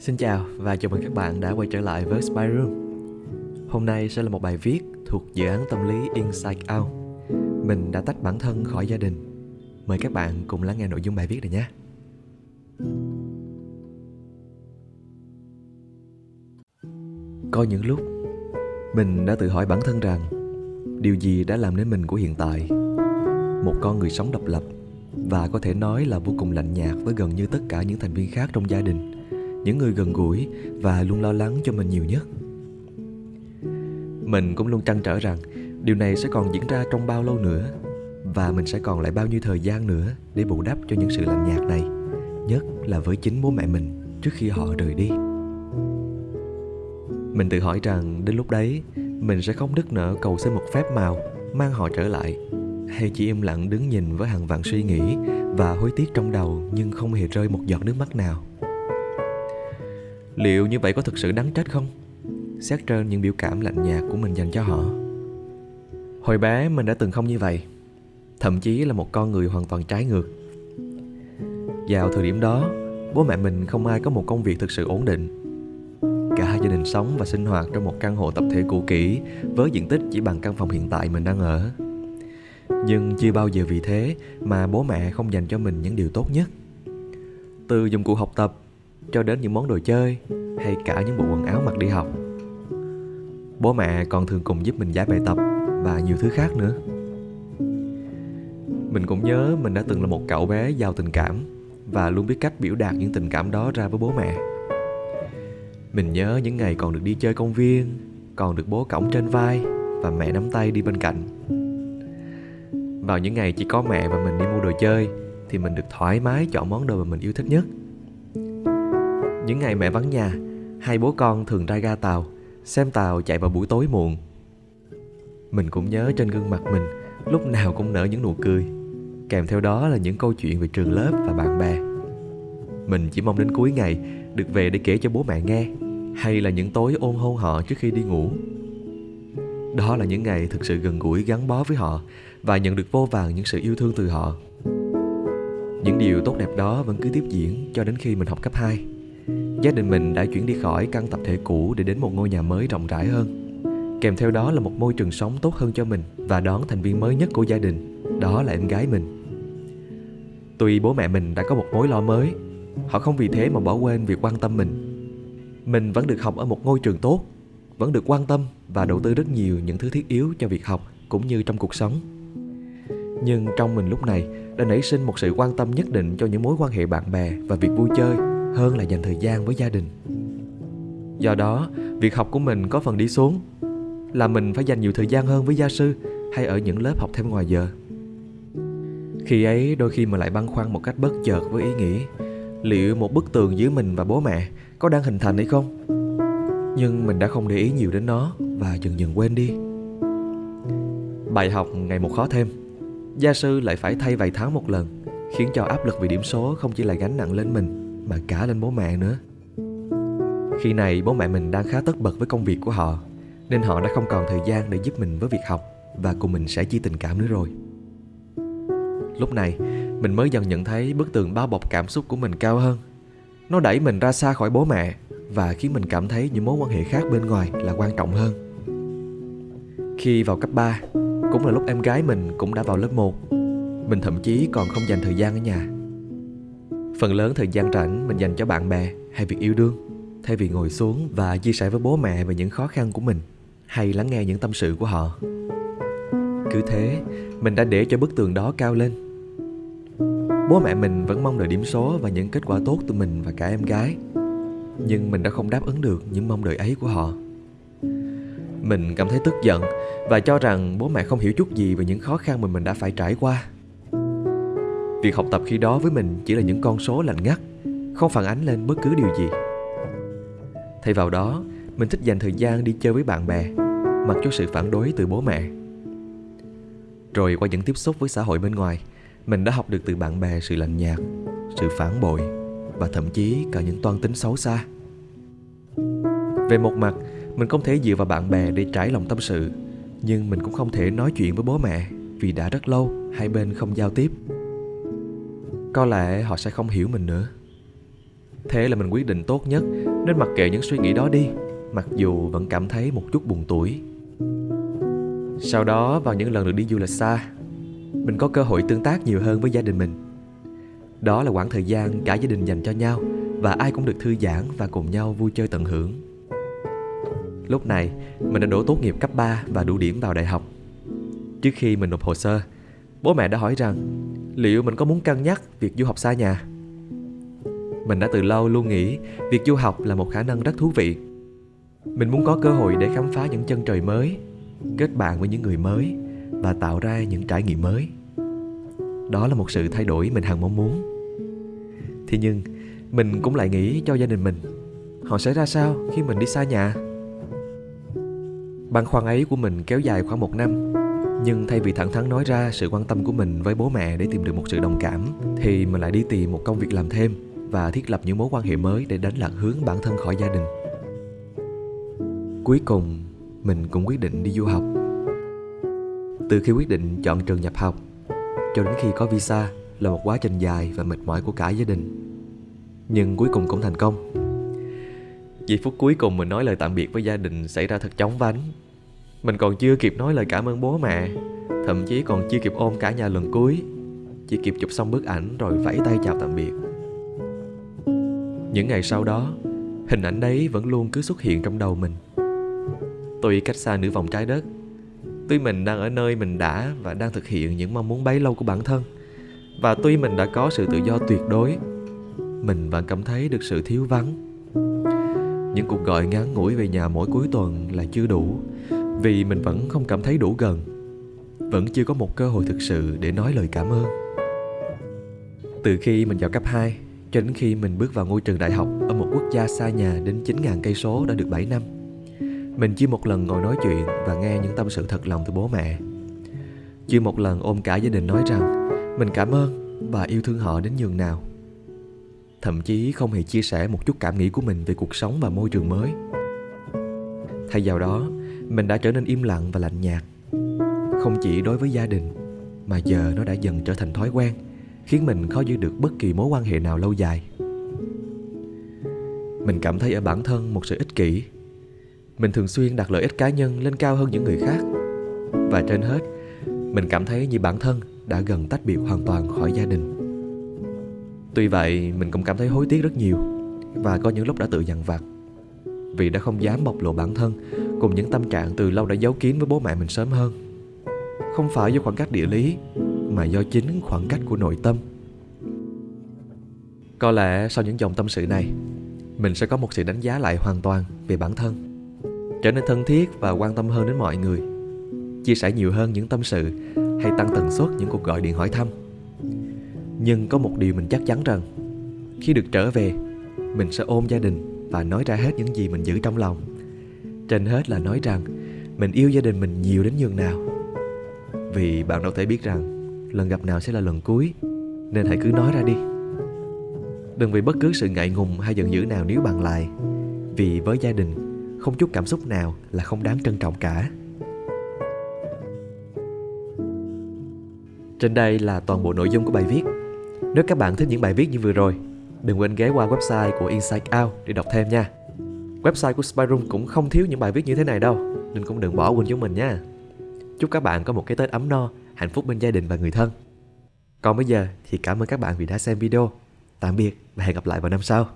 Xin chào và chào mừng các bạn đã quay trở lại với Spy Room. Hôm nay sẽ là một bài viết thuộc dự án tâm lý Inside Out. Mình đã tách bản thân khỏi gia đình. Mời các bạn cùng lắng nghe nội dung bài viết này nhé. Có những lúc, mình đã tự hỏi bản thân rằng điều gì đã làm nên mình của hiện tại. Một con người sống độc lập và có thể nói là vô cùng lạnh nhạt với gần như tất cả những thành viên khác trong gia đình những người gần gũi và luôn lo lắng cho mình nhiều nhất. Mình cũng luôn trăn trở rằng điều này sẽ còn diễn ra trong bao lâu nữa và mình sẽ còn lại bao nhiêu thời gian nữa để bù đắp cho những sự lạnh nhạt này, nhất là với chính bố mẹ mình trước khi họ rời đi. Mình tự hỏi rằng đến lúc đấy, mình sẽ không đứt nở cầu xin một phép màu mang họ trở lại, hay chỉ im lặng đứng nhìn với hàng vạn suy nghĩ và hối tiếc trong đầu nhưng không hề rơi một giọt nước mắt nào liệu như vậy có thực sự đáng trách không? Xét trên những biểu cảm lạnh nhạt của mình dành cho họ. Hồi bé mình đã từng không như vậy, thậm chí là một con người hoàn toàn trái ngược. Vào thời điểm đó, bố mẹ mình không ai có một công việc thực sự ổn định. Cả hai gia đình sống và sinh hoạt trong một căn hộ tập thể cũ kỹ với diện tích chỉ bằng căn phòng hiện tại mình đang ở. Nhưng chưa bao giờ vì thế mà bố mẹ không dành cho mình những điều tốt nhất. Từ dụng cụ học tập cho đến những món đồ chơi hay cả những bộ quần áo mặc đi học. Bố mẹ còn thường cùng giúp mình giải bài tập và nhiều thứ khác nữa. Mình cũng nhớ mình đã từng là một cậu bé giàu tình cảm và luôn biết cách biểu đạt những tình cảm đó ra với bố mẹ. Mình nhớ những ngày còn được đi chơi công viên, còn được bố cõng trên vai và mẹ nắm tay đi bên cạnh. Vào những ngày chỉ có mẹ và mình đi mua đồ chơi thì mình được thoải mái chọn món đồ mà mình yêu thích nhất những ngày mẹ vắng nhà, hai bố con thường ra ga tàu, xem tàu chạy vào buổi tối muộn. Mình cũng nhớ trên gương mặt mình lúc nào cũng nở những nụ cười, kèm theo đó là những câu chuyện về trường lớp và bạn bè. Mình chỉ mong đến cuối ngày được về để kể cho bố mẹ nghe, hay là những tối ôm hôn họ trước khi đi ngủ. Đó là những ngày thực sự gần gũi gắn bó với họ và nhận được vô vàng những sự yêu thương từ họ. Những điều tốt đẹp đó vẫn cứ tiếp diễn cho đến khi mình học cấp 2. Gia đình mình đã chuyển đi khỏi căn tập thể cũ để đến một ngôi nhà mới rộng rãi hơn. Kèm theo đó là một môi trường sống tốt hơn cho mình và đón thành viên mới nhất của gia đình, đó là em gái mình. Tuy bố mẹ mình đã có một mối lo mới, họ không vì thế mà bỏ quên việc quan tâm mình. Mình vẫn được học ở một ngôi trường tốt, vẫn được quan tâm và đầu tư rất nhiều những thứ thiết yếu cho việc học cũng như trong cuộc sống. Nhưng trong mình lúc này đã nảy sinh một sự quan tâm nhất định cho những mối quan hệ bạn bè và việc vui chơi hơn là dành thời gian với gia đình. Do đó, việc học của mình có phần đi xuống, là mình phải dành nhiều thời gian hơn với gia sư hay ở những lớp học thêm ngoài giờ. Khi ấy, đôi khi mình lại băn khoăn một cách bất chợt với ý nghĩ, liệu một bức tường giữa mình và bố mẹ có đang hình thành hay không? Nhưng mình đã không để ý nhiều đến nó và dần dần quên đi. Bài học ngày một khó thêm, gia sư lại phải thay vài tháng một lần, khiến cho áp lực vì điểm số không chỉ là gánh nặng lên mình mà cả lên bố mẹ nữa. Khi này bố mẹ mình đang khá tất bật với công việc của họ, nên họ đã không còn thời gian để giúp mình với việc học và cùng mình sẽ chia tình cảm nữa rồi. Lúc này, mình mới dần nhận thấy bức tường bao bọc cảm xúc của mình cao hơn. Nó đẩy mình ra xa khỏi bố mẹ và khiến mình cảm thấy những mối quan hệ khác bên ngoài là quan trọng hơn. Khi vào cấp 3 cũng là lúc em gái mình cũng đã vào lớp 1 mình thậm chí còn không dành thời gian ở nhà. Phần lớn thời gian rảnh mình dành cho bạn bè hay việc yêu đương Thay vì ngồi xuống và chia sẻ với bố mẹ về những khó khăn của mình Hay lắng nghe những tâm sự của họ. Cứ thế, mình đã để cho bức tường đó cao lên. Bố mẹ mình vẫn mong đợi điểm số và những kết quả tốt từ mình và cả em gái Nhưng mình đã không đáp ứng được những mong đợi ấy của họ. Mình cảm thấy tức giận và cho rằng bố mẹ không hiểu chút gì về những khó khăn mà mình đã phải trải qua. Việc học tập khi đó với mình chỉ là những con số lạnh ngắt, không phản ánh lên bất cứ điều gì. Thay vào đó, mình thích dành thời gian đi chơi với bạn bè, mặc cho sự phản đối từ bố mẹ. Rồi qua những tiếp xúc với xã hội bên ngoài, mình đã học được từ bạn bè sự lạnh nhạt, sự phản bội và thậm chí cả những toan tính xấu xa. Về một mặt, mình không thể dựa vào bạn bè để trải lòng tâm sự, nhưng mình cũng không thể nói chuyện với bố mẹ vì đã rất lâu hai bên không giao tiếp có lẽ họ sẽ không hiểu mình nữa Thế là mình quyết định tốt nhất nên mặc kệ những suy nghĩ đó đi, mặc dù vẫn cảm thấy một chút buồn tuổi. Sau đó vào những lần được đi du lịch xa, mình có cơ hội tương tác nhiều hơn với gia đình mình. Đó là khoảng thời gian cả gia đình dành cho nhau và ai cũng được thư giãn và cùng nhau vui chơi tận hưởng. Lúc này, mình đã đổ tốt nghiệp cấp 3 và đủ điểm vào đại học. Trước khi mình nộp hồ sơ, bố mẹ đã hỏi rằng liệu mình có muốn cân nhắc việc du học xa nhà. Mình đã từ lâu luôn nghĩ việc du học là một khả năng rất thú vị. Mình muốn có cơ hội để khám phá những chân trời mới, kết bạn với những người mới và tạo ra những trải nghiệm mới. Đó là một sự thay đổi mình hằng mong muốn. Thế nhưng, mình cũng lại nghĩ cho gia đình mình Họ sẽ ra sao khi mình đi xa nhà Băn khoăn ấy của mình kéo dài khoảng một năm nhưng thay vì thẳng thắn nói ra sự quan tâm của mình với bố mẹ để tìm được một sự đồng cảm Thì mình lại đi tìm một công việc làm thêm Và thiết lập những mối quan hệ mới để đánh lạc hướng bản thân khỏi gia đình. Cuối cùng, mình cũng quyết định đi du học. Từ khi quyết định chọn trường nhập học Cho đến khi có visa là một quá trình dài và mệt mỏi của cả gia đình. Nhưng cuối cùng cũng thành công. Giây phút cuối cùng mình nói lời tạm biệt với gia đình xảy ra thật chóng vánh. Mình còn chưa kịp nói lời cảm ơn bố mẹ, Thậm chí còn chưa kịp ôm cả nhà lần cuối. Chỉ kịp chụp xong bức ảnh rồi vẫy tay chào tạm biệt. Những ngày sau đó, Hình ảnh đấy vẫn luôn cứ xuất hiện trong đầu mình. Tuy cách xa nửa vòng trái đất, Tuy mình đang ở nơi mình đã và đang thực hiện những mong muốn bấy lâu của bản thân, Và tuy mình đã có sự tự do tuyệt đối, mình vẫn cảm thấy được sự thiếu vắng. Những cuộc gọi ngắn ngủi về nhà mỗi cuối tuần là chưa đủ vì mình vẫn không cảm thấy đủ gần, vẫn chưa có một cơ hội thực sự để nói lời cảm ơn từ khi mình vào cấp 2 cho đến khi mình bước vào ngôi trường đại học ở một quốc gia xa nhà đến 9.000 cây số đã được 7 năm. Mình chưa một lần ngồi nói chuyện và nghe những tâm sự thật lòng từ bố mẹ. Chưa một lần ôm cả gia đình nói rằng mình cảm ơn và yêu thương họ đến nhường nào thậm chí không hề chia sẻ một chút cảm nghĩ của mình về cuộc sống và môi trường mới thay vào đó mình đã trở nên im lặng và lạnh nhạt. Không chỉ đối với gia đình, mà giờ nó đã dần trở thành thói quen, khiến mình khó giữ được bất kỳ mối quan hệ nào lâu dài. Mình cảm thấy ở bản thân một sự ích kỷ. Mình thường xuyên đặt lợi ích cá nhân lên cao hơn những người khác. Và trên hết, mình cảm thấy như bản thân đã gần tách biệt hoàn toàn khỏi gia đình. Tuy vậy, mình cũng cảm thấy hối tiếc rất nhiều Và có những lúc đã tự dằn vặt Vì đã không dám bộc lộ bản thân Cùng những tâm trạng từ lâu đã giấu kín với bố mẹ mình sớm hơn. Không phải do khoảng cách địa lý, Mà do chính khoảng cách của nội tâm. Có lẽ sau những dòng tâm sự này, Mình sẽ có một sự đánh giá lại hoàn toàn về bản thân, Trở nên thân thiết và quan tâm hơn đến mọi người, Chia sẻ nhiều hơn những tâm sự Hay tăng tần suất những cuộc gọi điện hỏi thăm. Nhưng có một điều mình chắc chắn rằng, khi được trở về, mình sẽ ôm gia đình và nói ra hết những gì mình giữ trong lòng trên hết là nói rằng mình yêu gia đình mình nhiều đến nhường nào. Vì bạn đâu thể biết rằng lần gặp nào sẽ là lần cuối nên hãy cứ nói ra đi. Đừng vì bất cứ sự ngại ngùng hay giận dữ nào nếu bằng lại vì với gia đình không chút cảm xúc nào là không đáng trân trọng cả. Trên đây là toàn bộ nội dung của bài viết. Nếu các bạn thích những bài viết như vừa rồi, đừng quên ghé qua website của Insight Out để đọc thêm nha. Website của Spyroom cũng không thiếu những bài viết như thế này đâu, nên cũng đừng bỏ quên chúng mình nha. Chúc các bạn có một cái Tết ấm no, hạnh phúc bên gia đình và người thân. Còn bây giờ thì cảm ơn các bạn vì đã xem video. Tạm biệt và hẹn gặp lại vào năm sau.